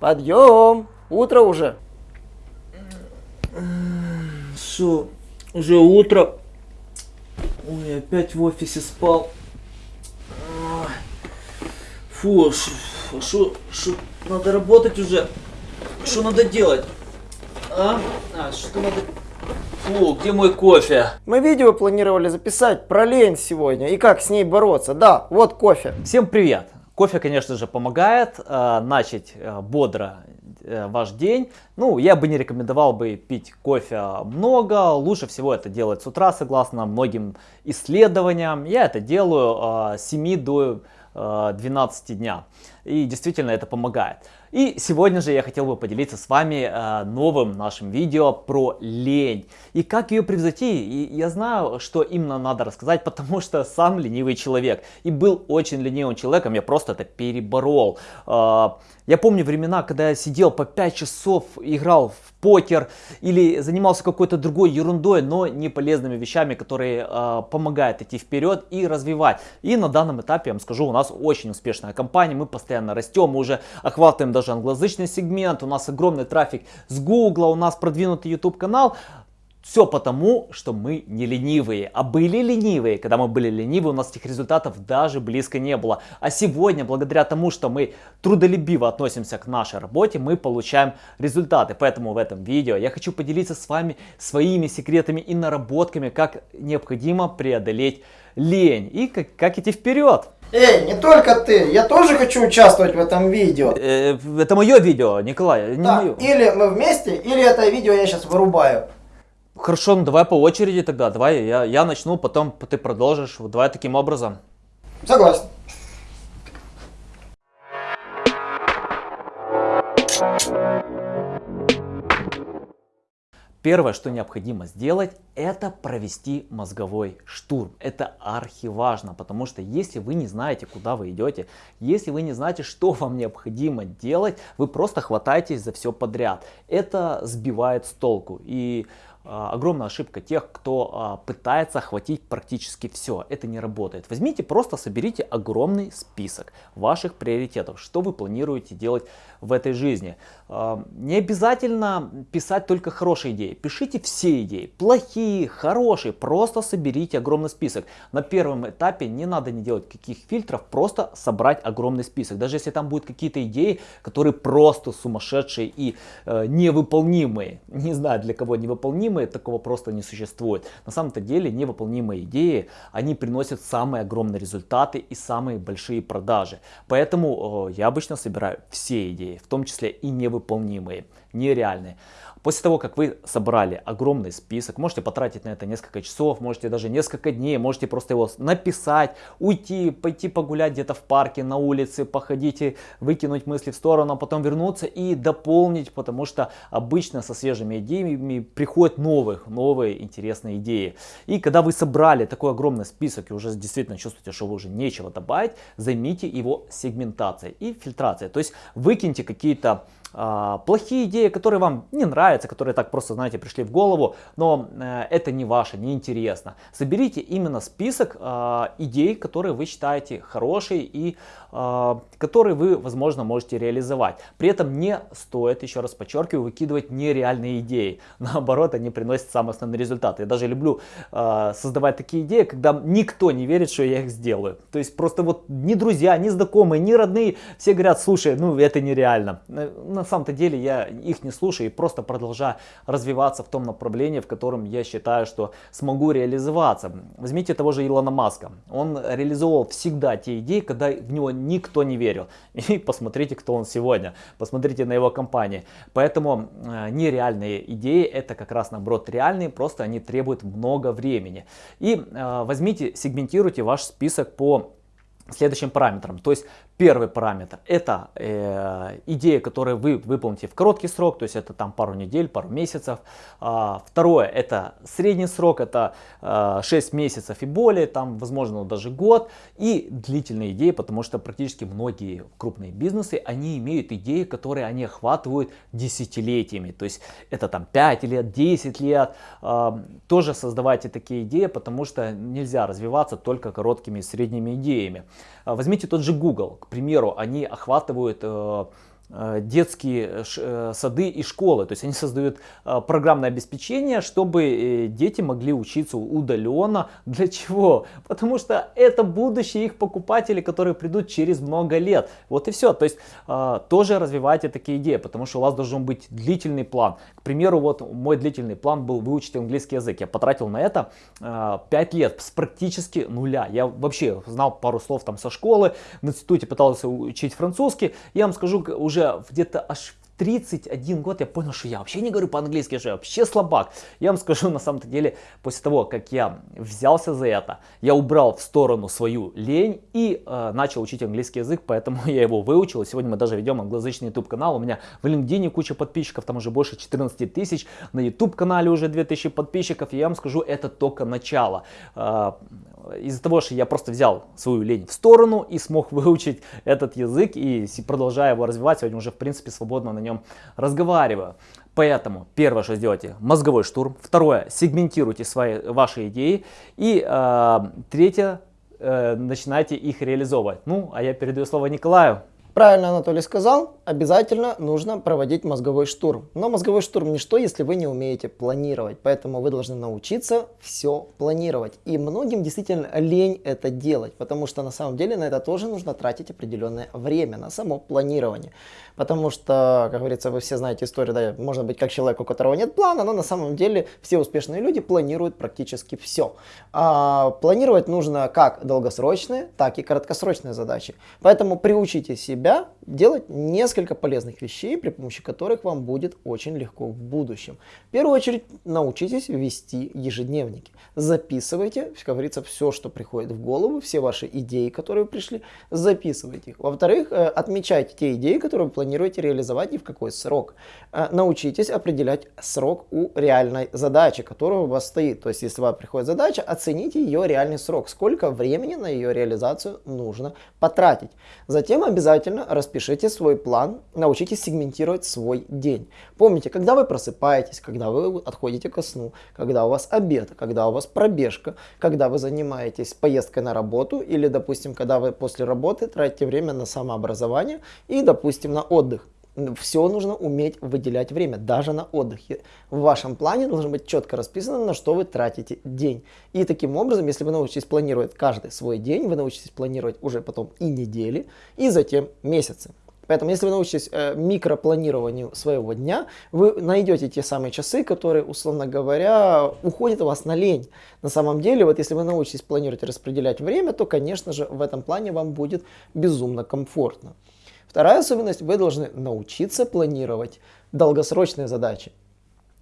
Подъем! Утро уже. Что, уже утро? Ой, опять в офисе спал. Фу, что, надо работать уже? Что надо делать? А? А, что надо... Фу, где мой кофе? Мы видео планировали записать про лень сегодня и как с ней бороться. Да, вот кофе. Всем привет! Кофе, конечно же, помогает э, начать э, бодро э, ваш день. Ну, я бы не рекомендовал бы пить кофе много. Лучше всего это делать с утра, согласно многим исследованиям. Я это делаю э, с 7 до э, 12 дня. И действительно это помогает. И сегодня же я хотел бы поделиться с вами э, новым нашим видео про лень и как ее превзойти. И я знаю, что именно надо рассказать, потому что сам ленивый человек и был очень ленивым человеком, я просто это переборол. Э, я помню времена, когда я сидел по 5 часов, играл в покер или занимался какой-то другой ерундой, но не полезными вещами, которые э, помогают идти вперед и развивать. И на данном этапе, я вам скажу, у нас очень успешная компания, мы постоянно растем, мы уже охватываем даже англоязычный сегмент, у нас огромный трафик с Google, у нас продвинутый YouTube канал. Все потому, что мы не ленивые, а были ленивые. Когда мы были ленивые, у нас этих результатов даже близко не было. А сегодня, благодаря тому, что мы трудолюбиво относимся к нашей работе, мы получаем результаты. Поэтому в этом видео я хочу поделиться с вами своими секретами и наработками, как необходимо преодолеть лень и как, как идти вперед. Эй, не только ты, я тоже хочу участвовать в этом видео. Э, это мое видео, Николай, не да, мое. Или мы вместе, или это видео я сейчас вырубаю. Хорошо, ну давай по очереди тогда, давай я, я начну, потом ты продолжишь, вот давай таким образом. Согласен. Первое, что необходимо сделать, это провести мозговой штурм. Это архиважно, потому что если вы не знаете, куда вы идете, если вы не знаете, что вам необходимо делать, вы просто хватаетесь за все подряд. Это сбивает с толку. И огромная ошибка тех, кто а, пытается охватить практически все. Это не работает. Возьмите, просто соберите огромный список ваших приоритетов, что вы планируете делать в этой жизни. А, не обязательно писать только хорошие идеи. Пишите все идеи, плохие, хорошие. Просто соберите огромный список. На первом этапе не надо не делать каких фильтров, просто собрать огромный список. Даже если там будут какие-то идеи, которые просто сумасшедшие и э, невыполнимые. Не знаю для кого невыполнимые невыполнимые, такого просто не существует. На самом-то деле невыполнимые идеи, они приносят самые огромные результаты и самые большие продажи. Поэтому э, я обычно собираю все идеи, в том числе и невыполнимые, нереальные. После того, как вы собрали огромный список, можете потратить на это несколько часов, можете даже несколько дней, можете просто его написать, уйти, пойти погулять где-то в парке, на улице, походить и выкинуть мысли в сторону, а потом вернуться и дополнить, потому что обычно со свежими идеями приходят новых, новые интересные идеи. И когда вы собрали такой огромный список и уже действительно чувствуете, что вы уже нечего добавить, займите его сегментацией и фильтрацией. То есть выкиньте какие-то плохие идеи, которые вам не нравятся, которые так просто, знаете, пришли в голову, но э, это не ваше, не интересно. Соберите именно список э, идей, которые вы считаете хорошие и э, которые вы, возможно, можете реализовать. При этом не стоит, еще раз подчеркиваю, выкидывать нереальные идеи. Наоборот, они приносят самые основные результаты. Я даже люблю э, создавать такие идеи, когда никто не верит, что я их сделаю. То есть просто вот ни друзья, ни знакомые, ни родные, все говорят, слушай, ну это нереально на самом-то деле я их не слушаю и просто продолжаю развиваться в том направлении, в котором я считаю, что смогу реализоваться. Возьмите того же Илона Маска. Он реализовывал всегда те идеи, когда в него никто не верил. И посмотрите, кто он сегодня. Посмотрите на его компании. Поэтому э, нереальные идеи это как раз наоборот реальные, просто они требуют много времени. И э, возьмите, сегментируйте ваш список по следующим параметрам. То есть Первый параметр это э, идея, которую вы выполните в короткий срок, то есть это там пару недель, пару месяцев. А, второе это средний срок, это э, 6 месяцев и более, там возможно даже год. И длительные идеи, потому что практически многие крупные бизнесы, они имеют идеи, которые они охватывают десятилетиями. То есть это там 5 лет, 10 лет. Э, тоже создавайте такие идеи, потому что нельзя развиваться только короткими и средними идеями. Возьмите тот же Google, к примеру, они охватывают э, детские ш- э, сады и школы. То есть они создают э, программное обеспечение, чтобы э, дети могли учиться удаленно. Для чего? Потому что это будущее их покупателей, которые придут через много лет. Вот и все. То есть э, тоже развивайте такие идеи, потому что у вас должен быть длительный план. К примеру, вот мой длительный план был выучить английский язык. Я потратил на это э, 5 лет с практически нуля. Я вообще знал пару слов там со школы, в институте пытался учить французский. Я вам скажу, уже где-то аж 31 год я понял, что я вообще не говорю по-английски, что я вообще слабак. Я вам скажу, на самом-то деле, после того, как я взялся за это, я убрал в сторону свою лень и э, начал учить английский язык, поэтому я его выучил. Сегодня мы даже ведем англоязычный YouTube канал. У меня в LinkedIn куча подписчиков, там уже больше 14 тысяч. На YouTube канале уже 2000 подписчиков. И я вам скажу, это только начало. Э, из-за того, что я просто взял свою лень в сторону и смог выучить этот язык и продолжая его развивать, сегодня уже в принципе свободно на нем разговариваю. Поэтому первое, что сделайте, мозговой штурм. Второе, сегментируйте свои, ваши идеи. И э, третье, э, начинайте их реализовывать. Ну, а я передаю слово Николаю. Правильно Анатолий сказал, обязательно нужно проводить мозговой штурм. Но мозговой штурм не что, если вы не умеете планировать. Поэтому вы должны научиться все планировать. И многим действительно лень это делать, потому что на самом деле на это тоже нужно тратить определенное время, на само планирование. Потому что, как говорится, вы все знаете историю, да, можно быть как человек, у которого нет плана, но на самом деле все успешные люди планируют практически все. А планировать нужно как долгосрочные, так и краткосрочные задачи. Поэтому приучите себя делать несколько полезных вещей, при помощи которых вам будет очень легко в будущем. В первую очередь научитесь вести ежедневники. Записывайте, как говорится, все, что приходит в голову, все ваши идеи, которые пришли, записывайте их. Во-вторых, отмечайте те идеи, которые вы планируете реализовать и в какой срок. Научитесь определять срок у реальной задачи, которая у вас стоит. То есть, если вам приходит задача, оцените ее реальный срок, сколько времени на ее реализацию нужно потратить. Затем обязательно распишите свой план, научитесь сегментировать свой день. Помните, когда вы просыпаетесь, когда вы отходите ко сну, когда у вас обед, когда у вас пробежка, когда вы занимаетесь поездкой на работу или, допустим, когда вы после работы тратите время на самообразование и, допустим, на отдых все нужно уметь выделять время, даже на отдыхе. В вашем плане должно быть четко расписано, на что вы тратите день. И таким образом, если вы научитесь планировать каждый свой день, вы научитесь планировать уже потом и недели, и затем месяцы. Поэтому, если вы научитесь э, микропланированию своего дня, вы найдете те самые часы, которые, условно говоря, уходят у вас на лень. На самом деле, вот если вы научитесь планировать и распределять время, то, конечно же, в этом плане вам будет безумно комфортно. Вторая особенность, вы должны научиться планировать долгосрочные задачи.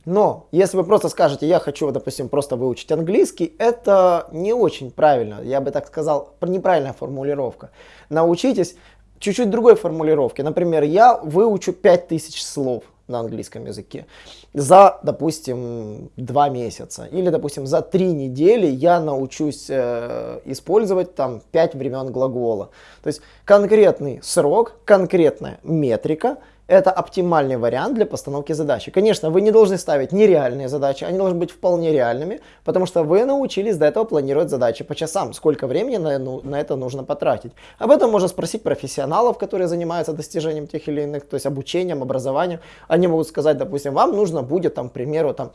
Но если вы просто скажете, я хочу, допустим, просто выучить английский, это не очень правильно. Я бы так сказал, неправильная формулировка. Научитесь чуть-чуть другой формулировке. Например, я выучу 5000 слов на английском языке за, допустим, два месяца. Или, допустим, за три недели я научусь э, использовать там пять времен глагола. То есть конкретный срок, конкретная метрика, это оптимальный вариант для постановки задачи. Конечно, вы не должны ставить нереальные задачи, они должны быть вполне реальными, потому что вы научились до этого планировать задачи по часам, сколько времени на, ну, на это нужно потратить. Об этом можно спросить профессионалов, которые занимаются достижением тех или иных, то есть обучением, образованием. Они могут сказать, допустим, вам нужно будет, там, к примеру, там,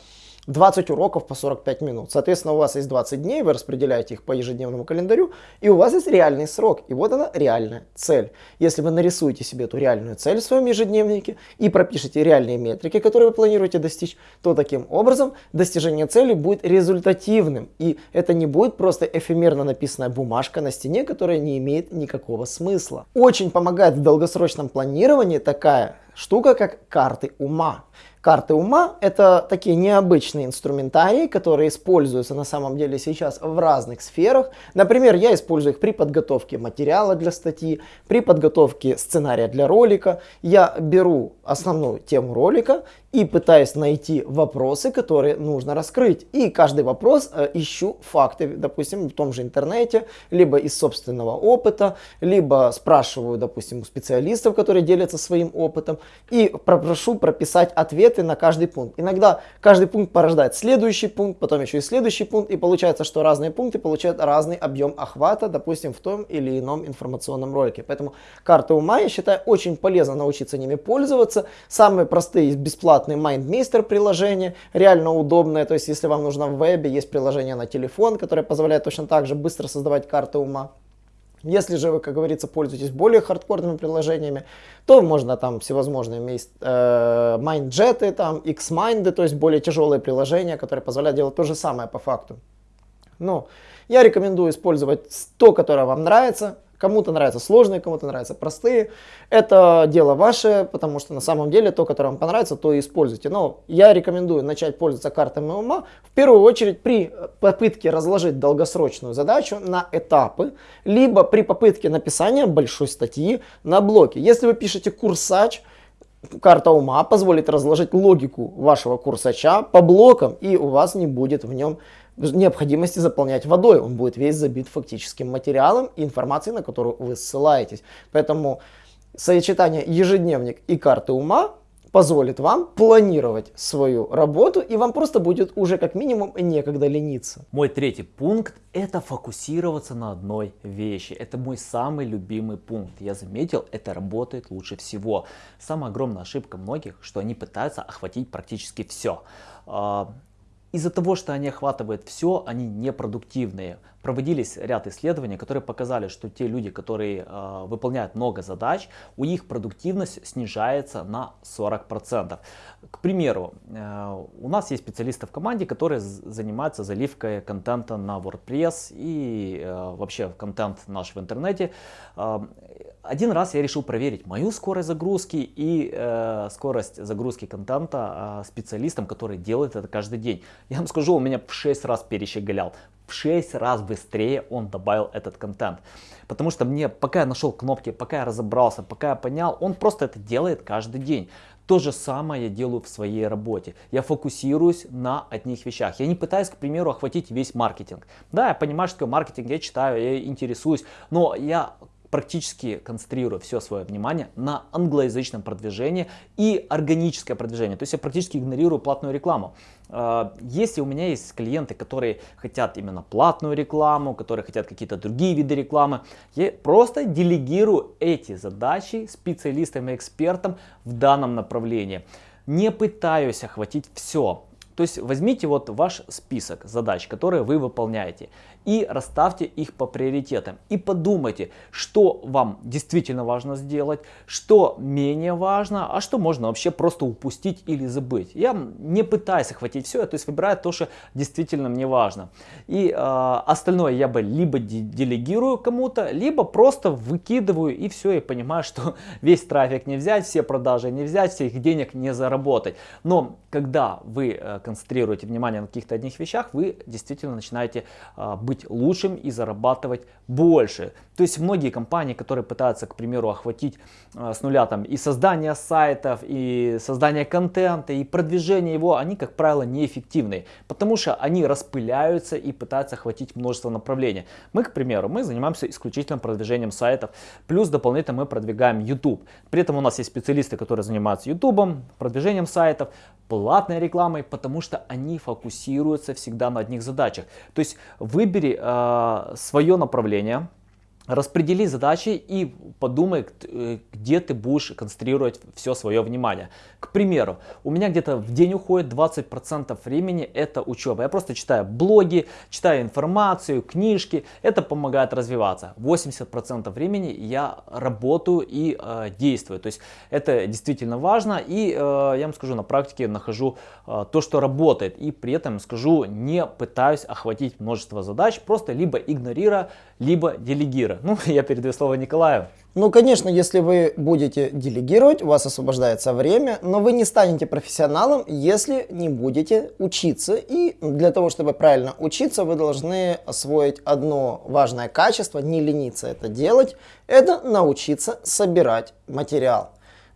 20 уроков по 45 минут. Соответственно, у вас есть 20 дней, вы распределяете их по ежедневному календарю, и у вас есть реальный срок. И вот она реальная цель. Если вы нарисуете себе эту реальную цель в своем ежедневнике и пропишите реальные метрики, которые вы планируете достичь, то таким образом достижение цели будет результативным. И это не будет просто эфемерно написанная бумажка на стене, которая не имеет никакого смысла. Очень помогает в долгосрочном планировании такая штука, как карты ума. Карты ума – это такие необычные инструментарии, которые используются на самом деле сейчас в разных сферах. Например, я использую их при подготовке материала для статьи, при подготовке сценария для ролика. Я беру основную тему ролика и пытаюсь найти вопросы, которые нужно раскрыть. И каждый вопрос э, ищу факты, допустим, в том же интернете, либо из собственного опыта, либо спрашиваю, допустим, у специалистов, которые делятся своим опытом, и прошу прописать ответ ответы на каждый пункт. Иногда каждый пункт порождает следующий пункт, потом еще и следующий пункт, и получается, что разные пункты получают разный объем охвата, допустим, в том или ином информационном ролике. Поэтому карты ума, я считаю, очень полезно научиться ними пользоваться. Самые простые есть бесплатные MindMeister приложения, реально удобное, то есть если вам нужно в вебе, есть приложение на телефон, которое позволяет точно так же быстро создавать карты ума. Если же вы, как говорится, пользуетесь более хардкорными приложениями, то можно там всевозможные есть э, MindJet, там Xmind, то есть более тяжелые приложения, которые позволяют делать то же самое по факту. Но я рекомендую использовать то, которое вам нравится, Кому-то нравятся сложные, кому-то нравятся простые. Это дело ваше, потому что на самом деле то, которое вам понравится, то и используйте. Но я рекомендую начать пользоваться картами ума в первую очередь при попытке разложить долгосрочную задачу на этапы, либо при попытке написания большой статьи на блоке. Если вы пишете курсач, карта ума позволит разложить логику вашего курсача по блокам, и у вас не будет в нем необходимости заполнять водой. Он будет весь забит фактическим материалом и информацией, на которую вы ссылаетесь. Поэтому сочетание ежедневник и карты ума позволит вам планировать свою работу, и вам просто будет уже как минимум некогда лениться. Мой третий пункт – это фокусироваться на одной вещи. Это мой самый любимый пункт. Я заметил, это работает лучше всего. Самая огромная ошибка многих, что они пытаются охватить практически все. Из-за того, что они охватывают все, они непродуктивные. Проводились ряд исследований, которые показали, что те люди, которые э, выполняют много задач, у них продуктивность снижается на 40%. К примеру, э, у нас есть специалисты в команде, которые занимаются заливкой контента на WordPress и э, вообще контент наш в интернете. Э, один раз я решил проверить мою скорость загрузки и э, скорость загрузки контента э, специалистам, которые делают это каждый день. Я вам скажу, у меня в 6 раз перещеголял. В 6 раз быстрее он добавил этот контент. Потому что мне, пока я нашел кнопки, пока я разобрался, пока я понял, он просто это делает каждый день. То же самое я делаю в своей работе. Я фокусируюсь на одних вещах. Я не пытаюсь, к примеру, охватить весь маркетинг. Да, я понимаю, что такое маркетинг, я читаю, я интересуюсь, но я практически концентрирую все свое внимание на англоязычном продвижении и органическое продвижение. То есть я практически игнорирую платную рекламу. А, если у меня есть клиенты, которые хотят именно платную рекламу, которые хотят какие-то другие виды рекламы, я просто делегирую эти задачи специалистам и экспертам в данном направлении. Не пытаюсь охватить все. То есть возьмите вот ваш список задач, которые вы выполняете и расставьте их по приоритетам. И подумайте, что вам действительно важно сделать, что менее важно, а что можно вообще просто упустить или забыть. Я не пытаюсь охватить все, то есть выбираю то, что действительно мне важно. И э, остальное я бы либо делегирую кому-то, либо просто выкидываю и все, и понимаю, что весь трафик не взять, все продажи не взять, всех денег не заработать. Но когда вы э, концентрируете внимание на каких-то одних вещах, вы действительно начинаете э, быть лучшим и зарабатывать больше. То есть многие компании, которые пытаются, к примеру, охватить э, с нуля там и создание сайтов, и создание контента, и продвижение его, они, как правило, неэффективны, потому что они распыляются и пытаются охватить множество направлений. Мы, к примеру, мы занимаемся исключительно продвижением сайтов, плюс дополнительно мы продвигаем YouTube. При этом у нас есть специалисты, которые занимаются YouTube, продвижением сайтов, платной рекламой, потому что они фокусируются всегда на одних задачах. То есть выбери э, свое направление, Распредели задачи и подумай, э, где ты будешь концентрировать все свое внимание. К примеру, у меня где-то в день уходит 20% времени это учеба. Я просто читаю блоги, читаю информацию, книжки. Это помогает развиваться. 80% времени я работаю и э, действую. То есть это действительно важно. И э, я вам скажу, на практике нахожу э, то, что работает. И при этом скажу, не пытаюсь охватить множество задач, просто либо игнорируя, либо делегира. Ну, я передаю слово Николаю. Ну, конечно, если вы будете делегировать, у вас освобождается время, но вы не станете профессионалом, если не будете учиться. И для того, чтобы правильно учиться, вы должны освоить одно важное качество, не лениться это делать, это научиться собирать материал.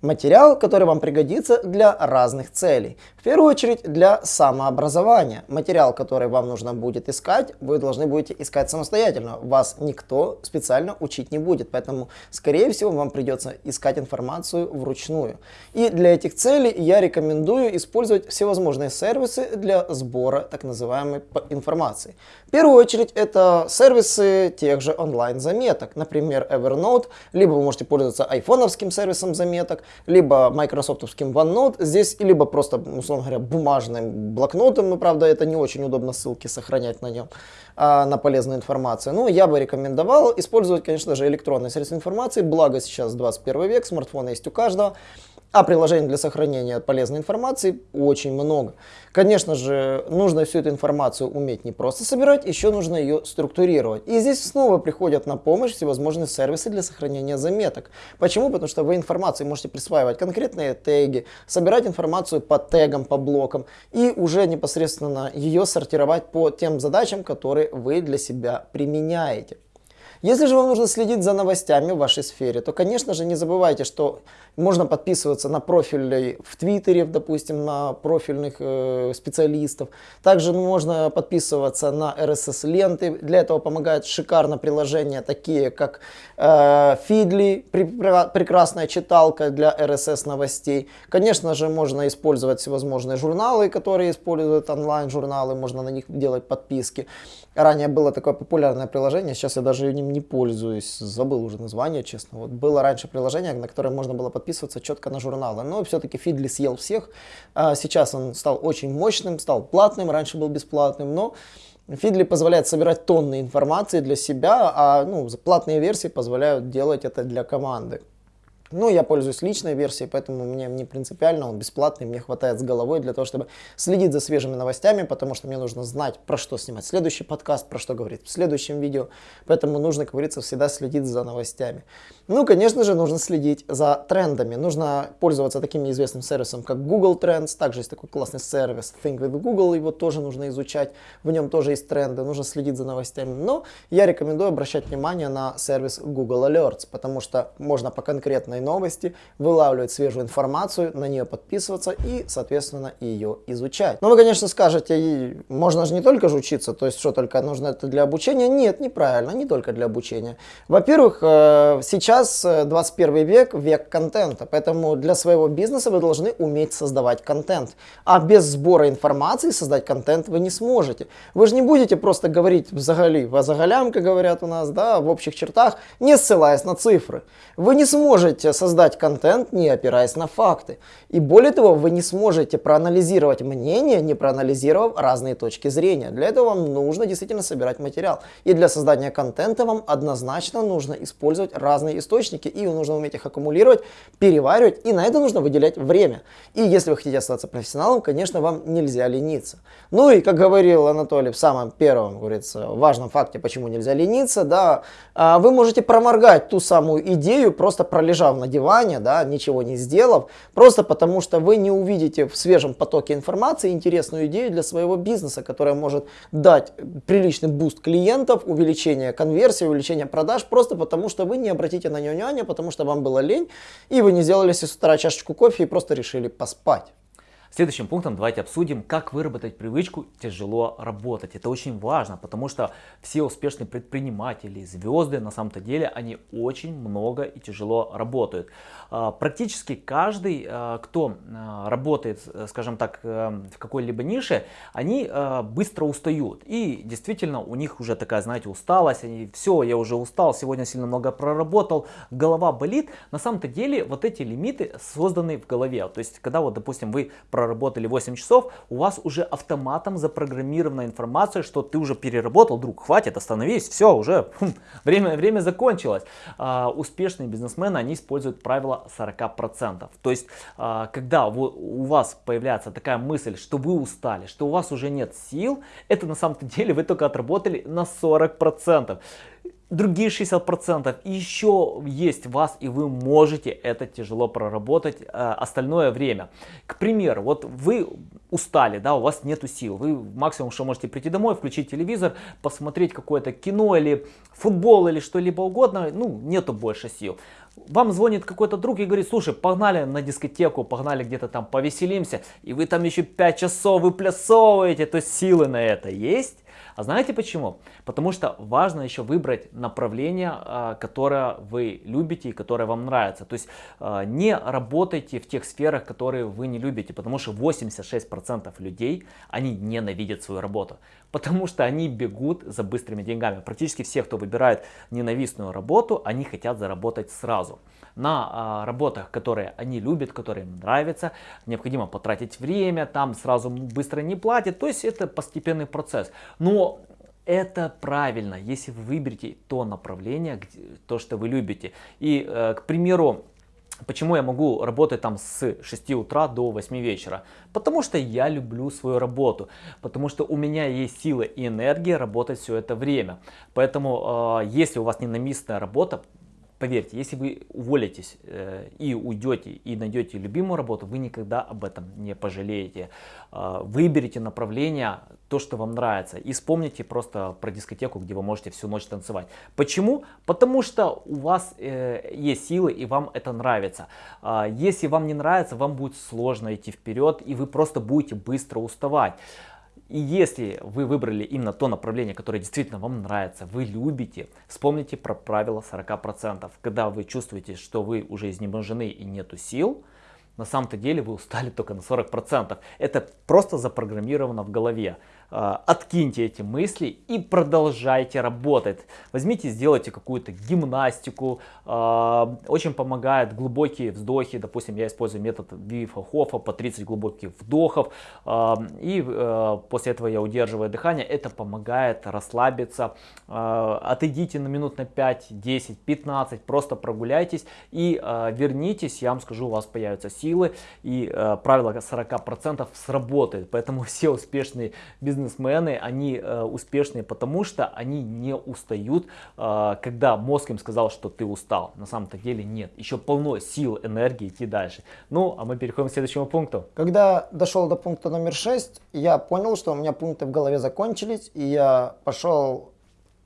Материал, который вам пригодится для разных целей. В первую очередь для самообразования. Материал, который вам нужно будет искать, вы должны будете искать самостоятельно. Вас никто специально учить не будет, поэтому, скорее всего, вам придется искать информацию вручную. И для этих целей я рекомендую использовать всевозможные сервисы для сбора так называемой информации. В первую очередь это сервисы тех же онлайн-заметок, например, Evernote, либо вы можете пользоваться айфоновским сервисом заметок, либо майкрософтовским OneNote здесь, либо просто, условно говоря, бумажным блокнотом, но, правда, это не очень удобно ссылки сохранять на нем, а, на полезную информацию. Но я бы рекомендовал использовать, конечно же, электронные средства информации, благо сейчас 21 век, смартфоны есть у каждого. А приложений для сохранения полезной информации очень много. Конечно же, нужно всю эту информацию уметь не просто собирать, еще нужно ее структурировать. И здесь снова приходят на помощь всевозможные сервисы для сохранения заметок. Почему? Потому что вы информации можете присваивать конкретные теги, собирать информацию по тегам, по блокам и уже непосредственно ее сортировать по тем задачам, которые вы для себя применяете. Если же вам нужно следить за новостями в вашей сфере, то, конечно же, не забывайте, что можно подписываться на профили в Твиттере, допустим, на профильных э, специалистов. Также можно подписываться на RSS-ленты. Для этого помогает шикарно приложения, такие как э, Feedly, прекрасная читалка для RSS новостей. Конечно же, можно использовать всевозможные журналы, которые используют онлайн-журналы, можно на них делать подписки. Ранее было такое популярное приложение, сейчас я даже ним не пользуюсь, забыл уже название, честно. Вот было раньше приложение, на которое можно было подписываться четко на журналы, но все-таки Фидли съел всех. А сейчас он стал очень мощным, стал платным, раньше был бесплатным, но Фидли позволяет собирать тонны информации для себя, а ну, платные версии позволяют делать это для команды. Ну, я пользуюсь личной версией, поэтому мне не принципиально, он бесплатный, мне хватает с головой для того, чтобы следить за свежими новостями, потому что мне нужно знать, про что снимать следующий подкаст, про что говорить в следующем видео, поэтому нужно, как говорится, всегда следить за новостями. Ну, конечно же, нужно следить за трендами, нужно пользоваться таким известным сервисом, как Google Trends, также есть такой классный сервис Think with Google, его тоже нужно изучать, в нем тоже есть тренды, нужно следить за новостями, но я рекомендую обращать внимание на сервис Google Alerts, потому что можно по конкретной важной новости, вылавливать свежую информацию, на нее подписываться и, соответственно, ее изучать. Но вы, конечно, скажете, можно же не только же учиться, то есть что, только нужно это для обучения? Нет, неправильно, не только для обучения. Во-первых, э, сейчас 21 э, век, век контента, поэтому для своего бизнеса вы должны уметь создавать контент. А без сбора информации создать контент вы не сможете. Вы же не будете просто говорить взагали, возагалям, как говорят у нас, да, в общих чертах, не ссылаясь на цифры. Вы не сможете создать контент, не опираясь на факты. И более того, вы не сможете проанализировать мнение, не проанализировав разные точки зрения. Для этого вам нужно действительно собирать материал. И для создания контента вам однозначно нужно использовать разные источники, и нужно уметь их аккумулировать, переваривать, и на это нужно выделять время. И если вы хотите остаться профессионалом, конечно, вам нельзя лениться. Ну и, как говорил Анатолий в самом первом, говорится, важном факте, почему нельзя лениться, да, а, вы можете проморгать ту самую идею, просто пролежав на диване, да, ничего не сделав, просто потому что вы не увидите в свежем потоке информации интересную идею для своего бизнеса, которая может дать приличный буст клиентов, увеличение конверсии, увеличение продаж, просто потому что вы не обратите на нее внимания, потому что вам было лень, и вы не сделали с утра чашечку кофе и просто решили поспать. Следующим пунктом давайте обсудим, как выработать привычку тяжело работать. Это очень важно, потому что все успешные предприниматели, звезды, на самом-то деле, они очень много и тяжело работают. А, практически каждый, а, кто а, работает, скажем так, э, в какой-либо нише, они быстро устают. И действительно у них уже такая, знаете, усталость, они все, я уже устал, сегодня сильно много проработал, голова болит. На самом-то деле вот эти лимиты созданы в голове. То есть, когда вот, допустим, вы проработали 8 часов, у вас уже автоматом запрограммирована информация, что ты уже переработал, друг, хватит, остановись, все, уже хм, время, время закончилось. Успешные бизнесмены, они используют правило 40%. То есть, а, когда у вас появляется такая мысль, что вы устали, что у вас уже нет сил, это на самом деле вы только отработали на 40% другие 60% еще есть вас и вы можете это тяжело проработать э, остальное время. К примеру, вот вы устали, да, у вас нету сил. Вы максимум, что можете прийти домой, включить телевизор, посмотреть какое-то кино или футбол или что-либо угодно, ну, нету больше сил. Вам звонит какой-то друг и говорит, слушай, погнали на дискотеку, погнали где-то там повеселимся, и вы там еще 5 часов выплясовываете, то есть силы на это есть. А знаете почему? Потому что важно еще выбрать направление, а, которое вы любите и которое вам нравится. То есть а, не работайте в тех сферах, которые вы не любите, потому что 86% людей, они ненавидят свою работу. Потому что они бегут за быстрыми деньгами. Практически все, кто выбирает ненавистную работу, они хотят заработать сразу. На а, работах, которые они любят, которые им нравятся, необходимо потратить время, там сразу быстро не платят. То есть это постепенный процесс. Но это правильно, если вы выберете то направление, то, что вы любите. И, э, к примеру, Почему я могу работать там с 6 утра до 8 вечера? Потому что я люблю свою работу, потому что у меня есть сила и энергия работать все это время. Поэтому, э, если у вас ненавистная работа, Поверьте, если вы уволитесь э, и уйдете и найдете любимую работу, вы никогда об этом не пожалеете. Э, выберите направление, то, что вам нравится. И вспомните просто про дискотеку, где вы можете всю ночь танцевать. Почему? Потому что у вас э, есть силы и вам это нравится. Э, если вам не нравится, вам будет сложно идти вперед и вы просто будете быстро уставать. И если вы выбрали именно то направление, которое действительно вам нравится, вы любите, вспомните про правило 40%. Когда вы чувствуете, что вы уже изнеможены и нету сил, на самом-то деле вы устали только на 40%. Это просто запрограммировано в голове. А, откиньте эти мысли и продолжайте работать. Возьмите, сделайте какую-то гимнастику. А, очень помогает глубокие вздохи. Допустим, я использую метод Вифа Хофа по 30 глубоких вдохов. А, и после этого я удерживаю дыхание. Это помогает расслабиться. Отойдите на минут на 5, 10, 15. Просто прогуляйтесь и вернитесь. Я вам скажу, у вас появятся силы. И правило 40% сработает. Поэтому все успешные бизнес бизнесмены, они э, успешные, потому что они не устают, э, когда мозг им сказал, что ты устал. На самом-то деле нет. Еще полно сил, энергии идти дальше. Ну, а мы переходим к следующему пункту. Когда дошел до пункта номер 6, я понял, что у меня пункты в голове закончились, и я пошел,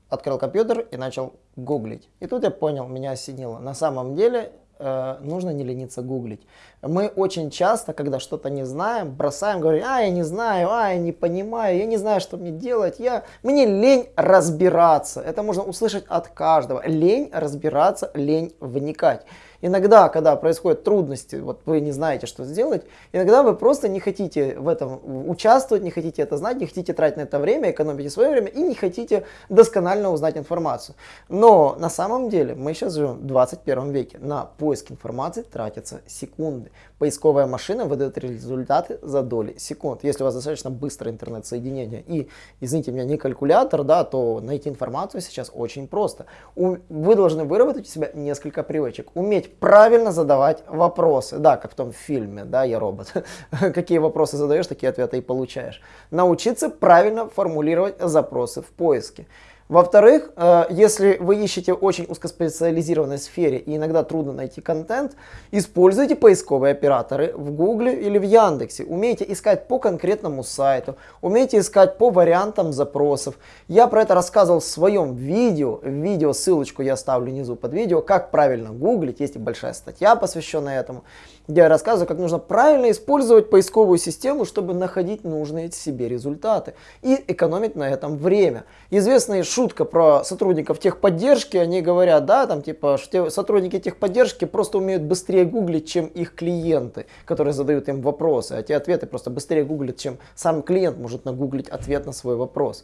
открыл компьютер и начал гуглить. И тут я понял, меня осенило. На самом деле э, нужно не лениться гуглить. Мы очень часто, когда что-то не знаем, бросаем, говорим, а, я не знаю, а, я не понимаю, я не знаю, что мне делать, я... мне лень разбираться. Это можно услышать от каждого. Лень разбираться, лень вникать. Иногда, когда происходят трудности, вот вы не знаете, что сделать, иногда вы просто не хотите в этом участвовать, не хотите это знать, не хотите тратить на это время, экономите свое время и не хотите досконально узнать информацию. Но на самом деле мы сейчас живем в 21 веке. На поиск информации тратятся секунды. Поисковая машина выдает результаты за доли секунд. Если у вас достаточно быстрое интернет-соединение и, извините меня, не калькулятор, да, то найти информацию сейчас очень просто. Вы должны выработать у себя несколько привычек. Уметь правильно задавать вопросы. Да, как в том фильме, да, я робот. Какие вопросы задаешь, такие ответы и получаешь. Научиться правильно формулировать запросы в поиске. Во-вторых, э, если вы ищете очень узкоспециализированной сфере и иногда трудно найти контент, используйте поисковые операторы в Гугле или в Яндексе. Умейте искать по конкретному сайту, умейте искать по вариантам запросов. Я про это рассказывал в своем видео. Видео, ссылочку я оставлю внизу под видео, как правильно гуглить. Есть и большая статья, посвященная этому где я рассказываю, как нужно правильно использовать поисковую систему, чтобы находить нужные себе результаты и экономить на этом время. Известная шутка про сотрудников техподдержки, они говорят, да, там типа, что сотрудники техподдержки просто умеют быстрее гуглить, чем их клиенты, которые задают им вопросы, а те ответы просто быстрее гуглят, чем сам клиент может нагуглить ответ на свой вопрос.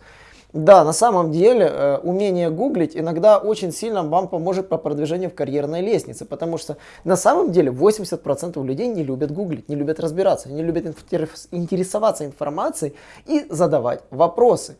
Да, на самом деле э, умение гуглить иногда очень сильно вам поможет по продвижению в карьерной лестнице, потому что на самом деле 80% людей не любят гуглить, не любят разбираться, не любят интересоваться информацией и задавать вопросы.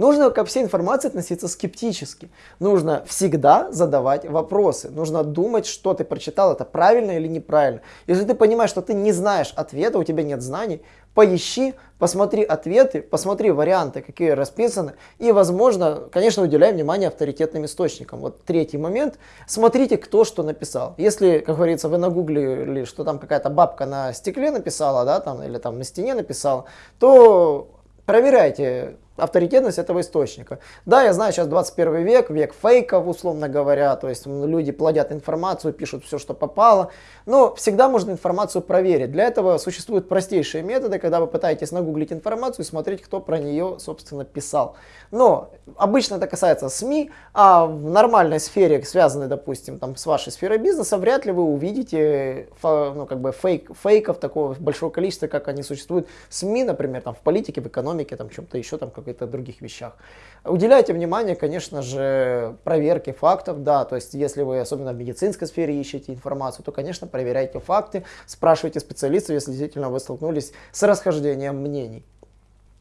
Нужно ко всей информации относиться скептически. Нужно всегда задавать вопросы. Нужно думать, что ты прочитал, это правильно или неправильно. Если ты понимаешь, что ты не знаешь ответа, у тебя нет знаний, поищи, посмотри ответы, посмотри варианты, какие расписаны, и, возможно, конечно, уделяй внимание авторитетным источникам. Вот третий момент, смотрите, кто что написал. Если, как говорится, вы нагуглили, что там какая-то бабка на стекле написала, да, там, или там на стене написала, то проверяйте авторитетность этого источника. Да, я знаю, сейчас 21 век, век фейков, условно говоря, то есть люди плодят информацию, пишут все, что попало, но всегда можно информацию проверить. Для этого существуют простейшие методы, когда вы пытаетесь нагуглить информацию и смотреть, кто про нее, собственно, писал. Но обычно это касается СМИ, а в нормальной сфере, связанной, допустим, там, с вашей сферой бизнеса, вряд ли вы увидите ну, как бы фейк, фейков такого большого количества, как они существуют в СМИ, например, там, в политике, в экономике, там, чем-то еще, там, каких-то других вещах. Уделяйте внимание, конечно же, проверке фактов, да, то есть если вы особенно в медицинской сфере ищете информацию, то, конечно, проверяйте факты, спрашивайте специалистов, если действительно вы столкнулись с расхождением мнений.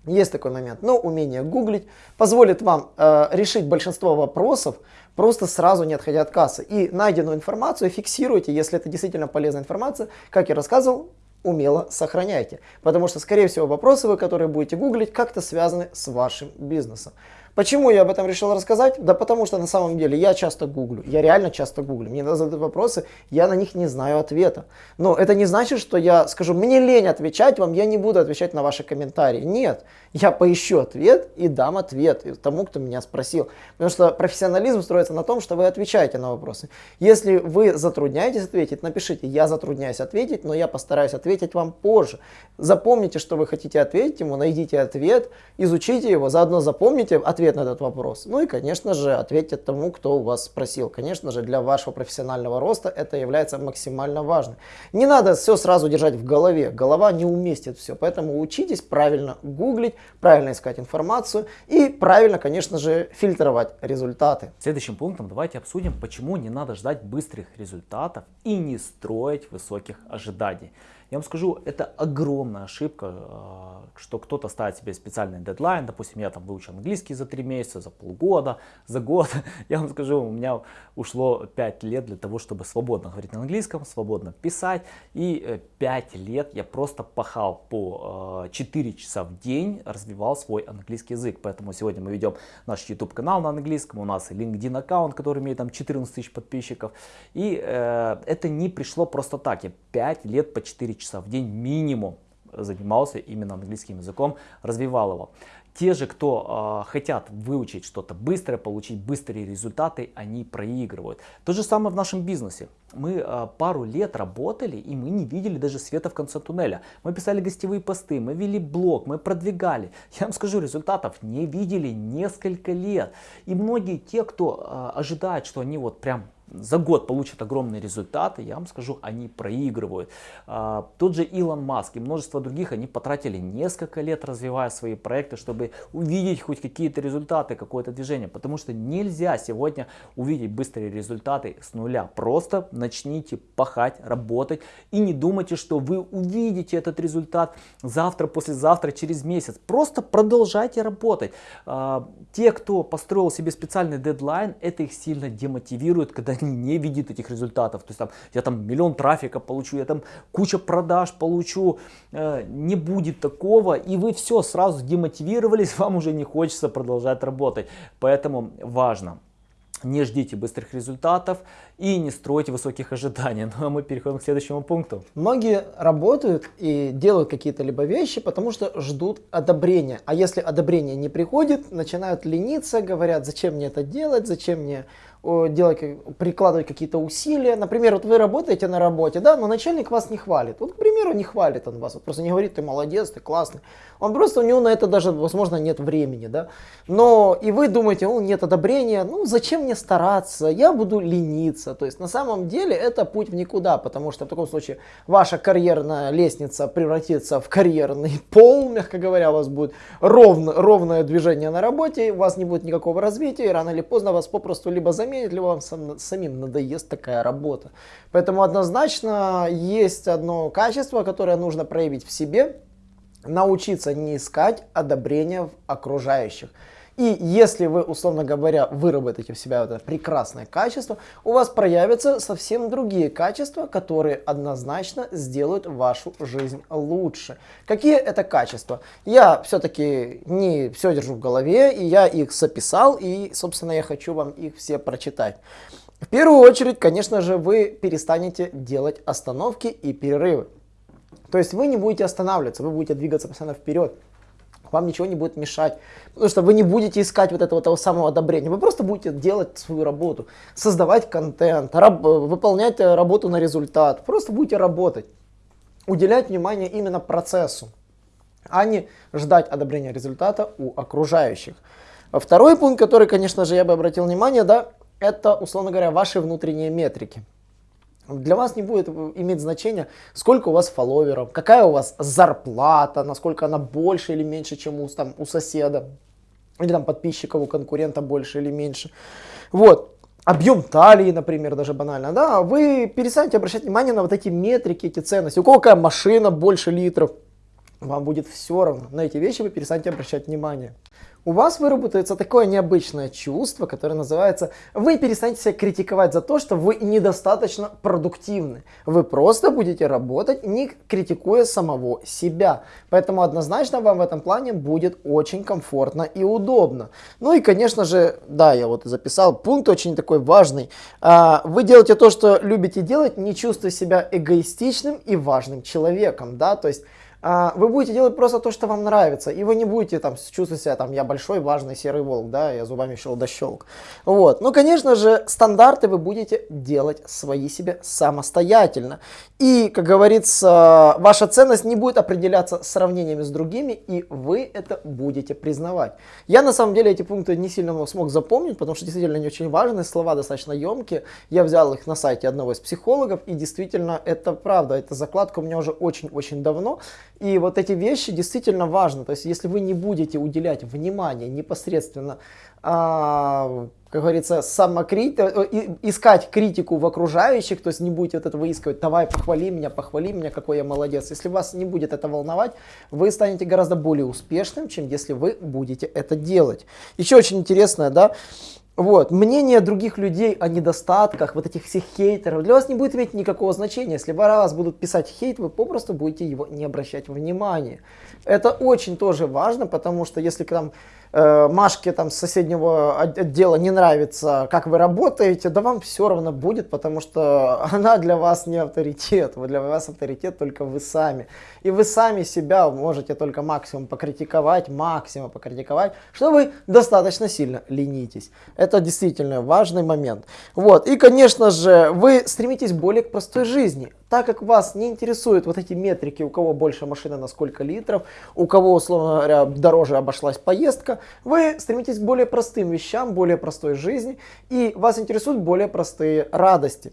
Есть такой момент. Но умение гуглить позволит вам э, решить большинство вопросов, просто сразу не отходя от кассы. И найденную информацию фиксируйте, если это действительно полезная информация. Как я рассказывал, умело сохраняйте. Потому что, скорее всего, вопросы вы, которые будете гуглить, как-то связаны с вашим бизнесом. Почему я об этом решил рассказать? Да потому что на самом деле я часто гуглю, я реально часто гуглю. Мне задают вопросы, я на них не знаю ответа. Но это не значит, что я скажу, мне лень отвечать вам, я не буду отвечать на ваши комментарии. Нет, я поищу ответ и дам ответ тому, кто меня спросил. Потому что профессионализм строится на том, что вы отвечаете на вопросы. Если вы затрудняетесь ответить, напишите, я затрудняюсь ответить, но я постараюсь ответить вам позже. Запомните, что вы хотите ответить ему, найдите ответ, изучите его, заодно запомните ответ ответ на этот вопрос. Ну и, конечно же, ответьте тому, кто у вас спросил. Конечно же, для вашего профессионального роста это является максимально важным. Не надо все сразу держать в голове. Голова не уместит все. Поэтому учитесь правильно гуглить, правильно искать информацию и правильно, конечно же, фильтровать результаты. Следующим пунктом давайте обсудим, почему не надо ждать быстрых результатов и не строить высоких ожиданий. Я вам скажу, это огромная ошибка, а, что кто-то ставит себе специальный дедлайн. Допустим, я там выучил английский за 3 месяца, за полгода, за год. Я вам скажу, у меня ушло 5 лет для того, чтобы свободно говорить на английском, свободно писать. И 5 э, лет я просто пахал по 4 а, часа в день, развивал свой английский язык. Поэтому сегодня мы ведем наш YouTube канал на английском. У нас LinkedIn аккаунт, который имеет там 14 тысяч подписчиков. И э, это не пришло просто так. Я 5 лет по 4 часа в день минимум занимался именно английским языком, развивал его. Те же, кто э, хотят выучить что-то быстро, получить быстрые результаты, они проигрывают. То же самое в нашем бизнесе. Мы э, пару лет работали, и мы не видели даже света в конце туннеля. Мы писали гостевые посты, мы вели блог, мы продвигали. Я вам скажу, результатов не видели несколько лет. И многие те, кто э, ожидает, что они вот прям за год получат огромные результаты, я вам скажу, они проигрывают. А, тот же Илон Маск и множество других, они потратили несколько лет развивая свои проекты, чтобы увидеть хоть какие-то результаты, какое-то движение. Потому что нельзя сегодня увидеть быстрые результаты с нуля. Просто начните пахать, работать и не думайте, что вы увидите этот результат завтра, послезавтра, через месяц. Просто продолжайте работать. А, те, кто построил себе специальный дедлайн, это их сильно демотивирует, когда они не видят этих результатов. То есть там я там миллион трафика получу, я там куча продаж получу. Э, не будет такого, и вы все сразу демотивировались, вам уже не хочется продолжать работать. Поэтому важно не ждите быстрых результатов и не стройте высоких ожиданий. Ну а мы переходим к следующему пункту. Многие работают и делают какие-то либо вещи, потому что ждут одобрения. А если одобрение не приходит, начинают лениться, говорят, зачем мне это делать, зачем мне делать, прикладывать какие-то усилия. Например, вот вы работаете на работе, да, но начальник вас не хвалит. Вот, к примеру, не хвалит он вас, вот просто не говорит, ты молодец, ты классный. Он просто, у него на это даже, возможно, нет времени, да. Но и вы думаете, ну, нет одобрения, ну, зачем мне стараться, я буду лениться. То есть, на самом деле, это путь в никуда, потому что в таком случае ваша карьерная лестница превратится в карьерный пол, мягко говоря, у вас будет ровно, ровное движение на работе, у вас не будет никакого развития, и рано или поздно вас попросту либо заменят, заменит ли вам сам, самим надоест такая работа. Поэтому однозначно есть одно качество, которое нужно проявить в себе, научиться не искать одобрения в окружающих. И если вы, условно говоря, выработаете в себя это прекрасное качество, у вас проявятся совсем другие качества, которые однозначно сделают вашу жизнь лучше. Какие это качества? Я все-таки не все держу в голове, и я их записал, и, собственно, я хочу вам их все прочитать. В первую очередь, конечно же, вы перестанете делать остановки и перерывы. То есть вы не будете останавливаться, вы будете двигаться постоянно вперед. Вам ничего не будет мешать, потому что вы не будете искать вот этого того самого одобрения. Вы просто будете делать свою работу, создавать контент, раб, выполнять работу на результат. Просто будете работать, уделять внимание именно процессу, а не ждать одобрения результата у окружающих. Второй пункт, который, конечно же, я бы обратил внимание, да, это, условно говоря, ваши внутренние метрики. Для вас не будет иметь значения, сколько у вас фолловеров, какая у вас зарплата, насколько она больше или меньше, чем у, там, у соседа, или там подписчиков у конкурента больше или меньше. Вот. Объем талии, например, даже банально, да, вы перестанете обращать внимание на вот эти метрики, эти ценности. У кого какая машина больше литров, вам будет все равно. На эти вещи вы перестанете обращать внимание у вас выработается такое необычное чувство, которое называется, вы перестанете себя критиковать за то, что вы недостаточно продуктивны. Вы просто будете работать, не критикуя самого себя. Поэтому однозначно вам в этом плане будет очень комфортно и удобно. Ну и, конечно же, да, я вот записал пункт очень такой важный. А, вы делаете то, что любите делать, не чувствуя себя эгоистичным и важным человеком. Да? То есть вы будете делать просто то, что вам нравится, и вы не будете там чувствовать себя, там, я большой, важный серый волк, да, я зубами щелк. Вот. Ну, конечно же, стандарты вы будете делать свои себе самостоятельно. И, как говорится, ваша ценность не будет определяться сравнениями с другими, и вы это будете признавать. Я, на самом деле, эти пункты не сильно смог запомнить, потому что действительно они очень важные, слова достаточно емкие. Я взял их на сайте одного из психологов, и действительно, это правда, эта закладка у меня уже очень-очень давно. И вот эти вещи действительно важны. То есть, если вы не будете уделять внимание непосредственно, а, как говорится, самокрит... Э, искать критику в окружающих, то есть не будете вот это выискивать, давай, похвали меня, похвали меня, какой я молодец. Если вас не будет это волновать, вы станете гораздо более успешным, чем если вы будете это делать. Еще очень интересное, да, вот. Мнение других людей о недостатках, вот этих всех хейтеров, для вас не будет иметь никакого значения. Если вас будут писать хейт, вы попросту будете его не обращать внимания. Это очень тоже важно, потому что если там э, Машке там с соседнего отдела не нравится, как вы работаете, да вам все равно будет, потому что она для вас не авторитет, для вас авторитет только вы сами. И вы сами себя можете только максимум покритиковать, максимум покритиковать, что вы достаточно сильно ленитесь. Это действительно важный момент. Вот. И, конечно же, вы стремитесь более к простой жизни. Так как вас не интересуют вот эти метрики, у кого больше машина на сколько литров, у кого, условно говоря, дороже обошлась поездка, вы стремитесь к более простым вещам, более простой жизни, и вас интересуют более простые радости.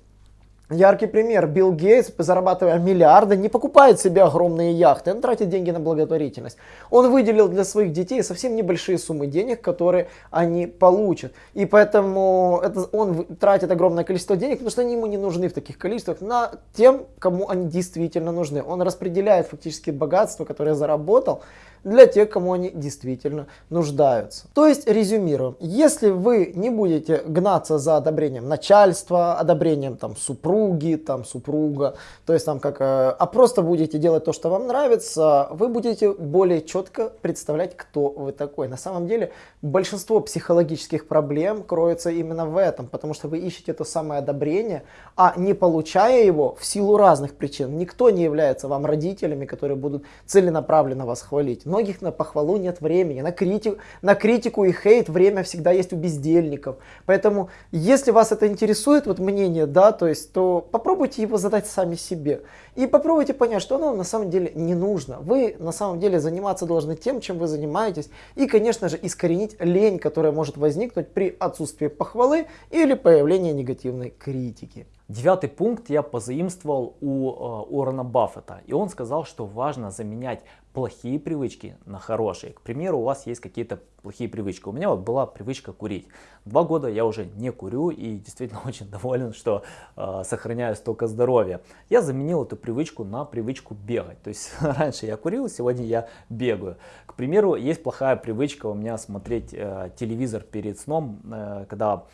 Яркий пример. Билл Гейтс, зарабатывая миллиарды, не покупает себе огромные яхты, он тратит деньги на благотворительность. Он выделил для своих детей совсем небольшие суммы денег, которые они получат. И поэтому это, он тратит огромное количество денег, потому что они ему не нужны в таких количествах, на тем, кому они действительно нужны. Он распределяет фактически богатство, которое заработал, для тех, кому они действительно нуждаются. То есть, резюмируем, если вы не будете гнаться за одобрением начальства, одобрением там супруги, там супруга, то есть там как, э, а просто будете делать то, что вам нравится, вы будете более четко представлять, кто вы такой. На самом деле, большинство психологических проблем кроется именно в этом, потому что вы ищете то самое одобрение, а не получая его в силу разных причин. Никто не является вам родителями, которые будут целенаправленно вас хвалить многих на похвалу нет времени, на, критику, на критику и хейт время всегда есть у бездельников. Поэтому, если вас это интересует, вот мнение, да, то есть, то попробуйте его задать сами себе. И попробуйте понять, что оно на самом деле не нужно. Вы на самом деле заниматься должны тем, чем вы занимаетесь. И, конечно же, искоренить лень, которая может возникнуть при отсутствии похвалы или появлении негативной критики. Девятый пункт я позаимствовал у э, Уоррена Баффета. И он сказал, что важно заменять плохие привычки на хорошие. К примеру, у вас есть какие-то плохие привычки. У меня вот была привычка курить. Два года я уже не курю и действительно очень доволен, что э, сохраняю столько здоровья. Я заменил эту привычку на привычку бегать. То есть раньше я курил, сегодня я бегаю. К примеру, есть плохая привычка у меня смотреть э, телевизор перед сном, э, когда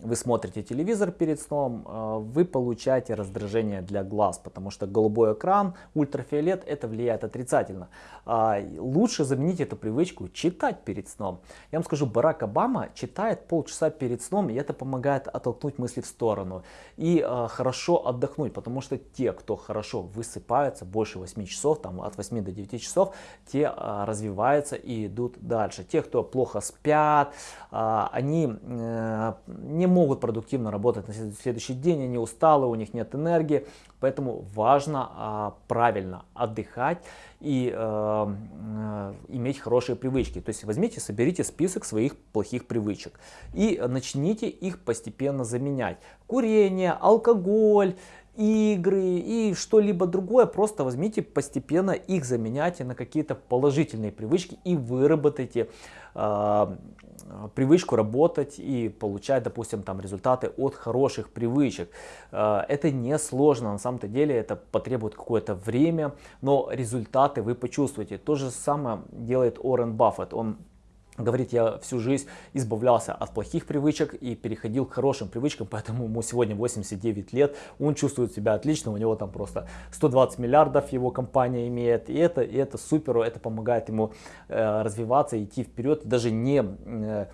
вы смотрите телевизор перед сном, а, вы получаете раздражение для глаз, потому что голубой экран, ультрафиолет, это влияет отрицательно. А, лучше заменить эту привычку читать перед сном. Я вам скажу, Барак Обама читает полчаса перед сном, и это помогает оттолкнуть мысли в сторону и а, хорошо отдохнуть, потому что те, кто хорошо высыпаются, больше 8 часов, там от 8 до 9 часов, те развиваются и идут дальше. Те, кто плохо спят, они э, не могут продуктивно работать на следующий день, они усталы, у них нет энергии. Поэтому важно а, правильно отдыхать и э, иметь хорошие привычки. То есть возьмите, соберите список своих плохих привычек и начните их постепенно заменять. Курение, алкоголь, игры и что-либо другое, просто возьмите постепенно их заменяйте на какие-то положительные привычки и выработайте э, привычку работать и получать, допустим, там результаты от хороших привычек. Э, это не сложно, на самом-то деле это потребует какое-то время, но результаты вы почувствуете. То же самое делает Уоррен Баффет. Он Говорит, я всю жизнь избавлялся от плохих привычек и переходил к хорошим привычкам, поэтому ему сегодня 89 лет, он чувствует себя отлично, у него там просто 120 миллиардов его компания имеет, и это, и это супер, это помогает ему э, развиваться, идти вперед, даже не... Э,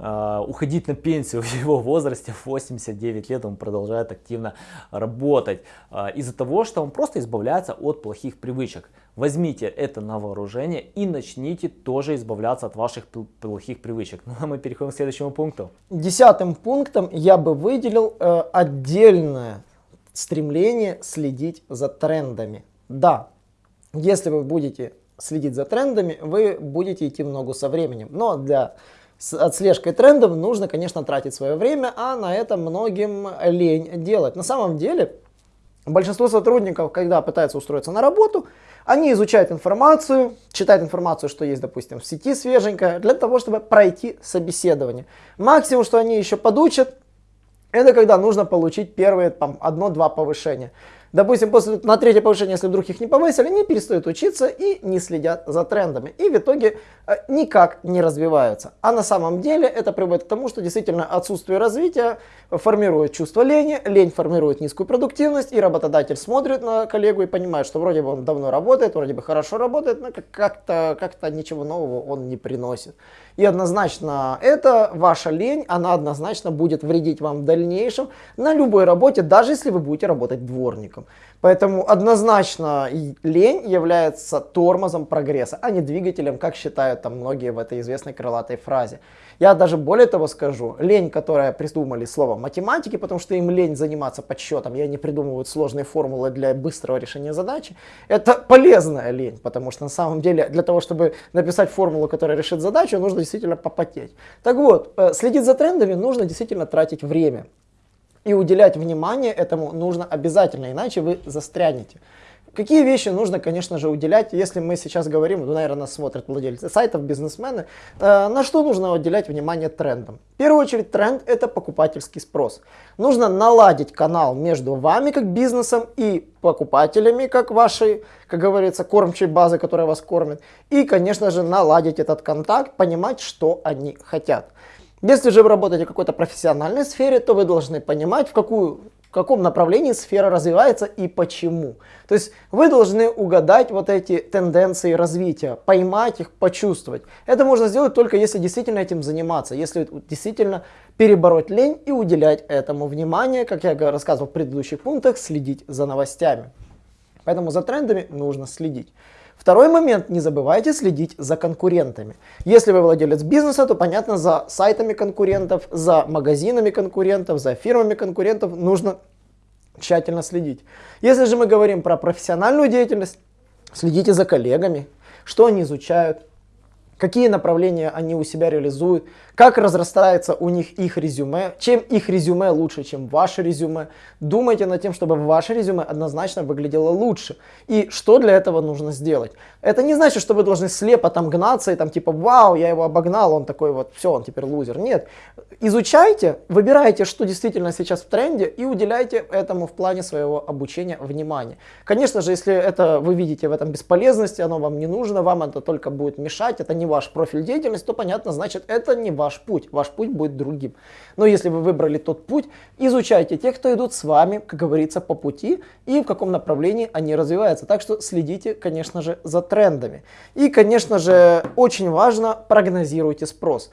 уходить на пенсию в его возрасте, в 89 лет он продолжает активно работать. А, из-за того, что он просто избавляется от плохих привычек. Возьмите это на вооружение и начните тоже избавляться от ваших плохих привычек. Ну а мы переходим к следующему пункту. Десятым пунктом я бы выделил э, отдельное стремление следить за трендами. Да, если вы будете следить за трендами, вы будете идти в ногу со временем. Но для с отслежкой трендов нужно, конечно, тратить свое время, а на это многим лень делать. На самом деле, большинство сотрудников, когда пытаются устроиться на работу, они изучают информацию, читают информацию, что есть, допустим, в сети свеженькая, для того, чтобы пройти собеседование. Максимум, что они еще подучат, это когда нужно получить первые одно-два повышения. Допустим, после, на третье повышение, если вдруг их не повысили, они перестают учиться и не следят за трендами. И в итоге э, никак не развиваются. А на самом деле это приводит к тому, что действительно отсутствие развития формирует чувство лени, лень формирует низкую продуктивность, и работодатель смотрит на коллегу и понимает, что вроде бы он давно работает, вроде бы хорошо работает, но как-то как ничего нового он не приносит. И однозначно это ваша лень, она однозначно будет вредить вам в дальнейшем на любой работе, даже если вы будете работать дворником. Поэтому однозначно лень является тормозом прогресса, а не двигателем, как считают там многие в этой известной крылатой фразе. Я даже более того скажу, лень, которая придумали слово математики, потому что им лень заниматься подсчетом, и они придумывают сложные формулы для быстрого решения задачи, это полезная лень, потому что на самом деле для того, чтобы написать формулу, которая решит задачу, нужно действительно попотеть. Так вот, э, следить за трендами нужно действительно тратить время. И уделять внимание этому нужно обязательно, иначе вы застрянете. Какие вещи нужно, конечно же, уделять, если мы сейчас говорим, ну, наверное, нас смотрят владельцы сайтов, бизнесмены, э, на что нужно уделять внимание трендам? В первую очередь тренд это покупательский спрос. Нужно наладить канал между вами как бизнесом и покупателями, как вашей, как говорится, кормчей базы, которая вас кормит. И, конечно же, наладить этот контакт, понимать, что они хотят. Если же вы работаете в какой-то профессиональной сфере, то вы должны понимать, в какую в каком направлении сфера развивается и почему. То есть вы должны угадать вот эти тенденции развития, поймать их, почувствовать. Это можно сделать только если действительно этим заниматься, если действительно перебороть лень и уделять этому внимание, как я рассказывал в предыдущих пунктах, следить за новостями. Поэтому за трендами нужно следить. Второй момент, не забывайте следить за конкурентами. Если вы владелец бизнеса, то понятно, за сайтами конкурентов, за магазинами конкурентов, за фирмами конкурентов нужно тщательно следить. Если же мы говорим про профессиональную деятельность, следите за коллегами, что они изучают, какие направления они у себя реализуют, как разрастается у них их резюме, чем их резюме лучше, чем ваше резюме. Думайте над тем, чтобы ваше резюме однозначно выглядело лучше. И что для этого нужно сделать? Это не значит, что вы должны слепо там гнаться и там типа, вау, я его обогнал, он такой вот, все, он теперь лузер. Нет, изучайте, выбирайте, что действительно сейчас в тренде и уделяйте этому в плане своего обучения внимание. Конечно же, если это вы видите в этом бесполезности, оно вам не нужно, вам это только будет мешать, это не ваш профиль деятельности, то понятно, значит это не ваш путь, ваш путь будет другим. Но если вы выбрали тот путь, изучайте тех, кто идут с вами, как говорится, по пути и в каком направлении они развиваются. Так что следите, конечно же, за трендами. И, конечно же, очень важно прогнозируйте спрос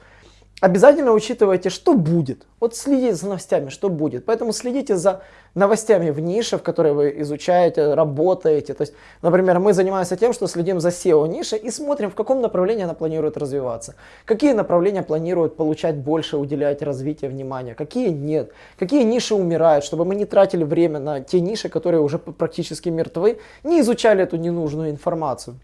обязательно учитывайте, что будет. Вот следите за новостями, что будет. Поэтому следите за новостями в нише, в которой вы изучаете, работаете. То есть, например, мы занимаемся тем, что следим за SEO ниши и смотрим, в каком направлении она планирует развиваться. Какие направления планируют получать больше, уделять развитию внимания, какие нет. Какие ниши умирают, чтобы мы не тратили время на те ниши, которые уже практически мертвы, не изучали эту ненужную информацию.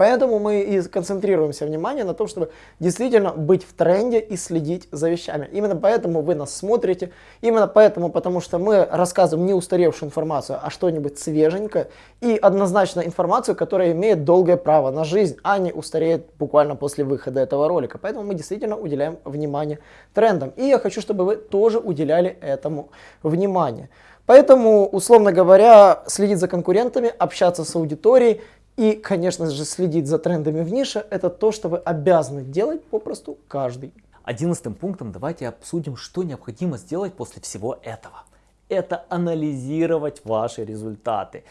Поэтому мы и концентрируемся внимание на том, чтобы действительно быть в тренде и следить за вещами. Именно поэтому вы нас смотрите, именно поэтому, потому что мы рассказываем не устаревшую информацию, а что-нибудь свеженькое и однозначно информацию, которая имеет долгое право на жизнь, а не устареет буквально после выхода этого ролика. Поэтому мы действительно уделяем внимание трендам. И я хочу, чтобы вы тоже уделяли этому внимание. Поэтому, условно говоря, следить за конкурентами, общаться с аудиторией и, конечно же, следить за трендами в нише – это то, что вы обязаны делать попросту каждый. Одиннадцатым пунктом давайте обсудим, что необходимо сделать после всего этого. Это анализировать ваши результаты.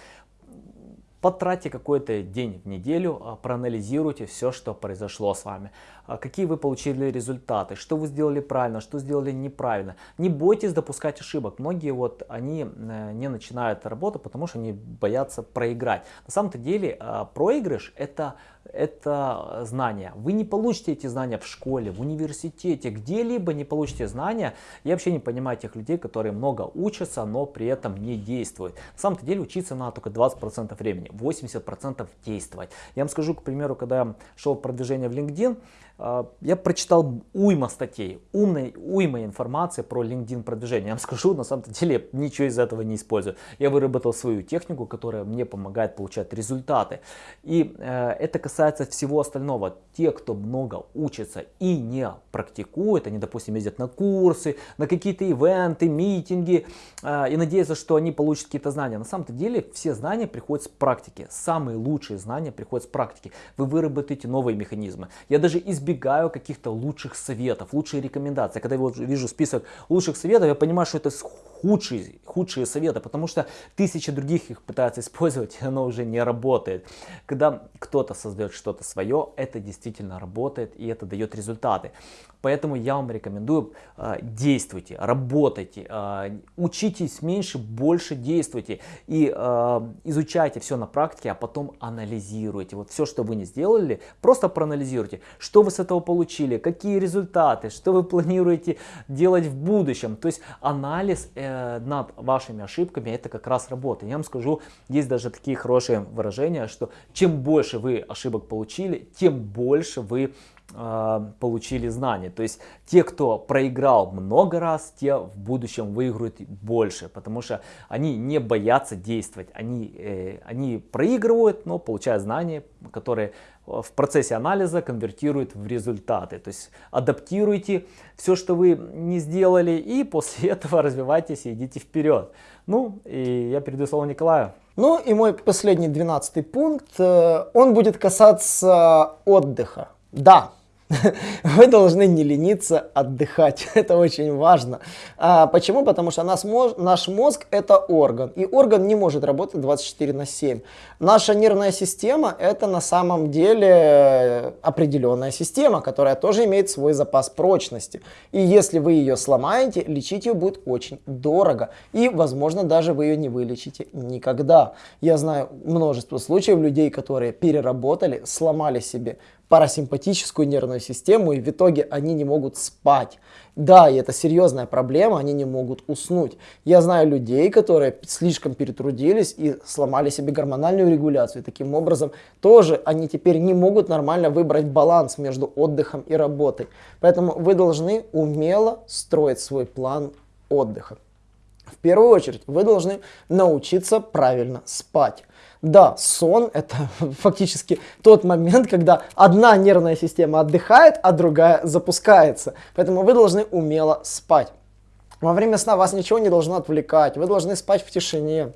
Потратьте какой-то день в неделю, а, проанализируйте все, что произошло с вами. А, какие вы получили результаты, что вы сделали правильно, что сделали неправильно. Не бойтесь допускать ошибок. Многие вот они э, не начинают работу, потому что они боятся проиграть. На самом-то деле а, проигрыш это это знания. Вы не получите эти знания в школе, в университете, где-либо не получите знания. Я вообще не понимаю тех людей, которые много учатся, но при этом не действуют. На самом деле учиться надо только 20% времени, 80% действовать. Я вам скажу, к примеру, когда я шел продвижение в LinkedIn, я прочитал уйма статей, умной, уйма информации про LinkedIn продвижение. Я вам скажу, на самом деле ничего из этого не использую. Я выработал свою технику, которая мне помогает получать результаты. И э, это касается всего остального. Те, кто много учится и не практикует, они, допустим, ездят на курсы, на какие-то ивенты, митинги э, и надеются, что они получат какие-то знания. На самом деле все знания приходят с практики. Самые лучшие знания приходят с практики. Вы выработаете новые механизмы. Я даже избегаю избегаю каких-то лучших советов, лучшие рекомендации. Когда я вот вижу список лучших советов, я понимаю, что это худшие, худшие советы, потому что тысячи других их пытаются использовать, и оно уже не работает. Когда кто-то создает что-то свое, это действительно работает, и это дает результаты. Поэтому я вам рекомендую э, действуйте, работайте, э, учитесь меньше, больше действуйте и э, изучайте все на практике, а потом анализируйте. Вот все, что вы не сделали, просто проанализируйте, что вы с этого получили, какие результаты, что вы планируете делать в будущем. То есть анализ над вашими ошибками это как раз работа. Я вам скажу, есть даже такие хорошие выражения, что чем больше вы ошибок получили, тем больше вы получили знания. То есть те, кто проиграл много раз, те в будущем выиграют больше, потому что они не боятся действовать. Они, э, они проигрывают, но получают знания, которые в процессе анализа конвертируют в результаты. То есть адаптируйте все, что вы не сделали, и после этого развивайтесь и идите вперед. Ну, и я передаю слово Николаю. Ну и мой последний двенадцатый пункт, э, он будет касаться отдыха. Да, вы должны не лениться отдыхать. Это очень важно. А, почему? Потому что мозг, наш мозг это орган. И орган не может работать 24 на 7. Наша нервная система это на самом деле определенная система, которая тоже имеет свой запас прочности. И если вы ее сломаете, лечить ее будет очень дорого. И, возможно, даже вы ее не вылечите никогда. Я знаю множество случаев людей, которые переработали, сломали себе парасимпатическую нервную систему, и в итоге они не могут спать. Да, и это серьезная проблема, они не могут уснуть. Я знаю людей, которые слишком перетрудились и сломали себе гормональную регуляцию. Таким образом тоже они теперь не могут нормально выбрать баланс между отдыхом и работой. Поэтому вы должны умело строить свой план отдыха. В первую очередь вы должны научиться правильно спать. Да, сон это фактически тот момент, когда одна нервная система отдыхает, а другая запускается. Поэтому вы должны умело спать. Во время сна вас ничего не должно отвлекать, вы должны спать в тишине.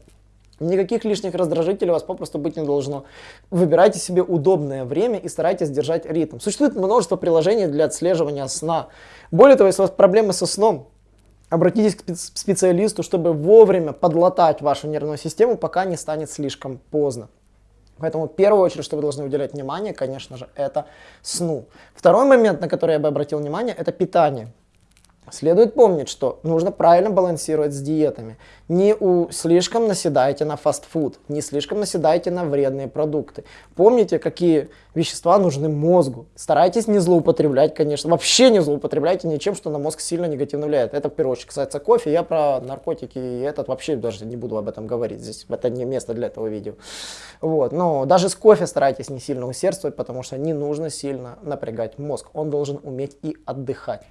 Никаких лишних раздражителей у вас попросту быть не должно. Выбирайте себе удобное время и старайтесь держать ритм. Существует множество приложений для отслеживания сна. Более того, если у вас проблемы со сном, Обратитесь к специалисту, чтобы вовремя подлатать вашу нервную систему, пока не станет слишком поздно. Поэтому в первую очередь, что вы должны уделять внимание, конечно же, это сну. Второй момент, на который я бы обратил внимание, это питание. Следует помнить, что нужно правильно балансировать с диетами. Не у, слишком наседайте на фастфуд, не слишком наседайте на вредные продукты. Помните, какие вещества нужны мозгу. Старайтесь не злоупотреблять, конечно. Вообще не злоупотребляйте ничем, что на мозг сильно негативно влияет. Это в первую очередь касается кофе. Я про наркотики и этот вообще даже не буду об этом говорить. Здесь это не место для этого видео. Вот. Но даже с кофе старайтесь не сильно усердствовать, потому что не нужно сильно напрягать мозг. Он должен уметь и отдыхать.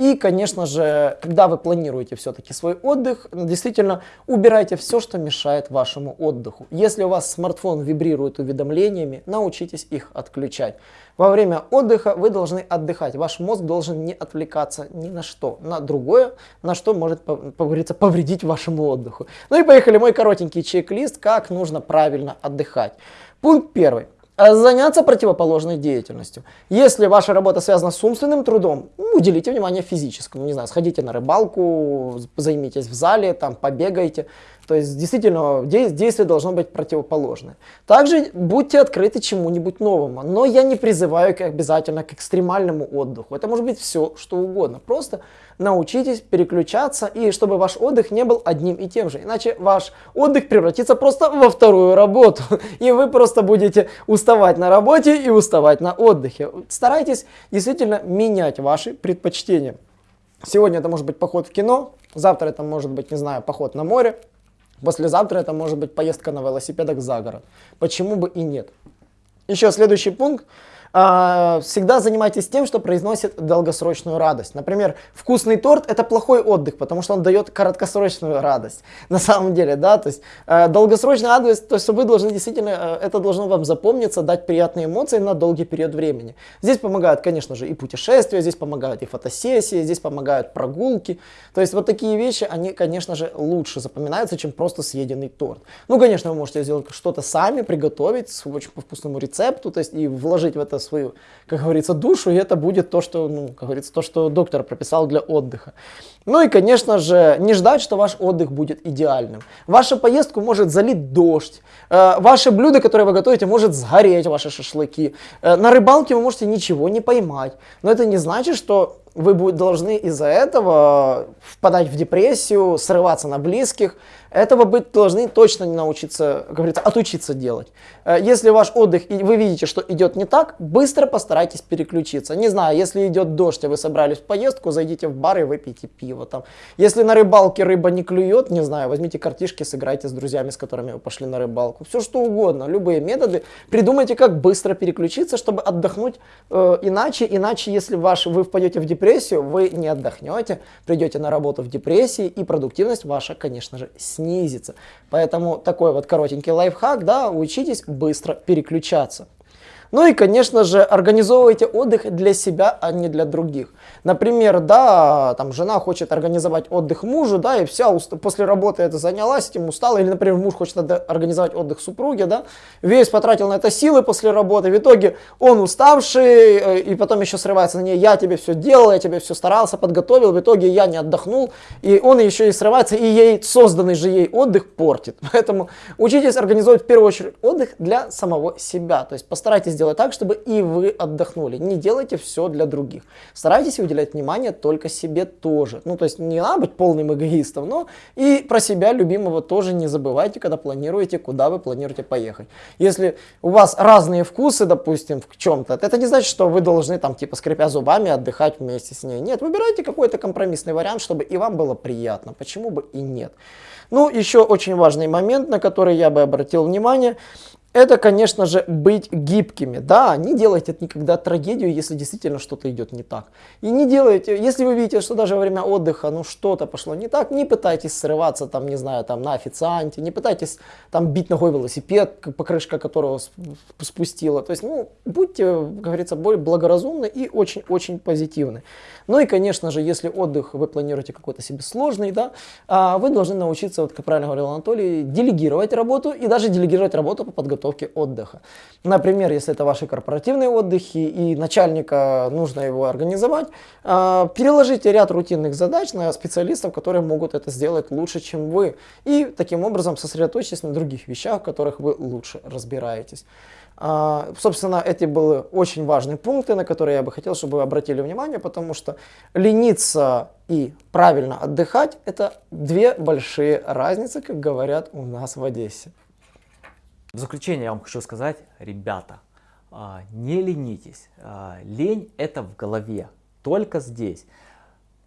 И, конечно же, когда вы планируете все-таки свой отдых, действительно убирайте все, что мешает вашему отдыху. Если у вас смартфон вибрирует уведомлениями, научитесь их отключать. Во время отдыха вы должны отдыхать. Ваш мозг должен не отвлекаться ни на что, на другое, на что может, как говорится, повредить вашему отдыху. Ну и поехали, мой коротенький чек-лист, как нужно правильно отдыхать. Пункт первый. А заняться противоположной деятельностью. Если ваша работа связана с умственным трудом, уделите внимание физическому. Не знаю, сходите на рыбалку, займитесь в зале, там побегайте. То есть действительно действие должно быть противоположное. Также будьте открыты чему-нибудь новому. Но я не призываю обязательно к экстремальному отдыху. Это может быть все, что угодно. Просто научитесь переключаться, и чтобы ваш отдых не был одним и тем же. Иначе ваш отдых превратится просто во вторую работу. И вы просто будете уставать на работе и уставать на отдыхе. Старайтесь действительно менять ваши предпочтения. Сегодня это может быть поход в кино, завтра это может быть, не знаю, поход на море, послезавтра это может быть поездка на велосипедах за город. Почему бы и нет? Еще следующий пункт. А, всегда занимайтесь тем, что произносит долгосрочную радость. Например, вкусный торт это плохой отдых, потому что он дает краткосрочную радость. На самом деле, да, то есть э, долгосрочная радость, то есть вы должны действительно, э, это должно вам запомниться, дать приятные эмоции на долгий период времени. Здесь помогают, конечно же, и путешествия, здесь помогают и фотосессии, здесь помогают прогулки. То есть вот такие вещи, они, конечно же, лучше запоминаются, чем просто съеденный торт. Ну, конечно, вы можете сделать что-то сами, приготовить с очень вкусному рецепту, то есть и вложить в это свою, как говорится, душу, и это будет то, что, ну, как говорится, то, что доктор прописал для отдыха. Ну и, конечно же, не ждать, что ваш отдых будет идеальным. Вашу поездку может залить дождь, э, ваши блюда, которые вы готовите, может сгореть, ваши шашлыки. Э, на рыбалке вы можете ничего не поймать. Но это не значит, что вы должны из-за этого впадать в депрессию, срываться на близких. Этого быть должны точно не научиться, как говорится, отучиться делать. Э, если ваш отдых, и вы видите, что идет не так, быстро постарайтесь переключиться. Не знаю, если идет дождь, а вы собрались в поездку, зайдите в бар и выпейте пиво там. Если на рыбалке рыба не клюет, не знаю, возьмите картишки, сыграйте с друзьями, с которыми вы пошли на рыбалку. Все что угодно, любые методы. Придумайте, как быстро переключиться, чтобы отдохнуть э, иначе. Иначе, если ваш, вы впадете в депрессию, вы не отдохнете, придете на работу в депрессии, и продуктивность ваша, конечно же, снизится. Поэтому такой вот коротенький лайфхак, да, учитесь быстро переключаться. Ну и, конечно же, организовывайте отдых для себя, а не для других. Например, да, там жена хочет организовать отдых мужу, да, и вся после работы это занялась этим, устала, или, например, муж хочет организовать отдых супруге, да, весь потратил на это силы после работы, в итоге он уставший, э, и потом еще срывается на ней, я тебе все делал, я тебе все старался, подготовил, в итоге я не отдохнул, и он еще и срывается, и ей созданный же ей отдых портит. Поэтому учитесь организовать в первую очередь отдых для самого себя, то есть постарайтесь сделать так, чтобы и вы отдохнули. Не делайте все для других. Старайтесь уделять внимание только себе тоже. Ну, то есть не надо быть полным эгоистом, но и про себя любимого тоже не забывайте, когда планируете, куда вы планируете поехать. Если у вас разные вкусы, допустим, в чем-то, это не значит, что вы должны там типа скрипя зубами отдыхать вместе с ней. Нет, выбирайте какой-то компромиссный вариант, чтобы и вам было приятно. Почему бы и нет. Ну, еще очень важный момент, на который я бы обратил внимание, это, конечно же, быть гибкими. Да, не делайте это никогда трагедию, если действительно что-то идет не так. И не делайте, если вы видите, что даже во время отдыха, ну, что-то пошло не так, не пытайтесь срываться, там, не знаю, там, на официанте, не пытайтесь, там, бить ногой велосипед, покрышка которого спустила. То есть, ну, будьте, как говорится, более благоразумны и очень-очень позитивны. Ну и, конечно же, если отдых вы планируете какой-то себе сложный, да, а, вы должны научиться, вот как правильно говорил Анатолий, делегировать работу и даже делегировать работу по подготовке отдыха. Например, если это ваши корпоративные отдыхи и начальника нужно его организовать, а, переложите ряд рутинных задач на специалистов, которые могут это сделать лучше, чем вы. И таким образом сосредоточьтесь на других вещах, в которых вы лучше разбираетесь. А, собственно, эти были очень важные пункты, на которые я бы хотел, чтобы вы обратили внимание, потому что лениться и правильно отдыхать – это две большие разницы, как говорят у нас в Одессе. В заключение я вам хочу сказать, ребята, а, не ленитесь. А, лень – это в голове, только здесь.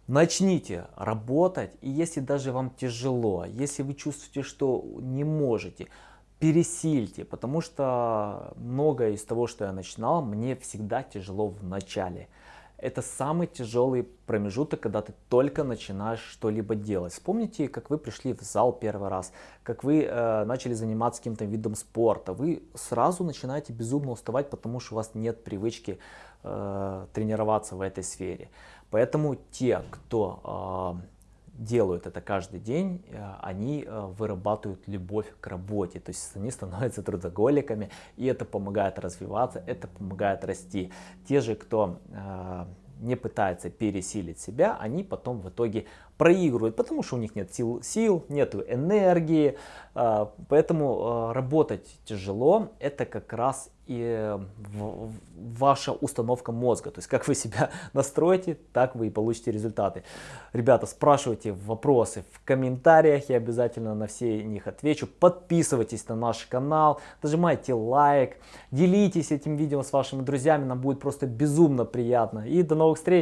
Начните работать, и если даже вам тяжело, если вы чувствуете, что не можете – пересильте, потому что многое из того, что я начинал, мне всегда тяжело в начале. Это самый тяжелый промежуток, когда ты только начинаешь что-либо делать. Вспомните, как вы пришли в зал первый раз, как вы э, начали заниматься каким-то видом спорта. Вы сразу начинаете безумно уставать, потому что у вас нет привычки э, тренироваться в этой сфере. Поэтому те, кто э, делают это каждый день, э, они э, вырабатывают любовь к работе, то есть они становятся трудоголиками, и это помогает развиваться, это помогает расти. Те же, кто э, не пытается пересилить себя, они потом в итоге проигрывают, потому что у них нет сил, сил нет энергии, поэтому работать тяжело, это как раз и ваша установка мозга. То есть как вы себя настроите, так вы и получите результаты. Ребята, спрашивайте вопросы в комментариях, я обязательно на все них отвечу. Подписывайтесь на наш канал, нажимайте лайк, делитесь этим видео с вашими друзьями, нам будет просто безумно приятно. И до новых встреч!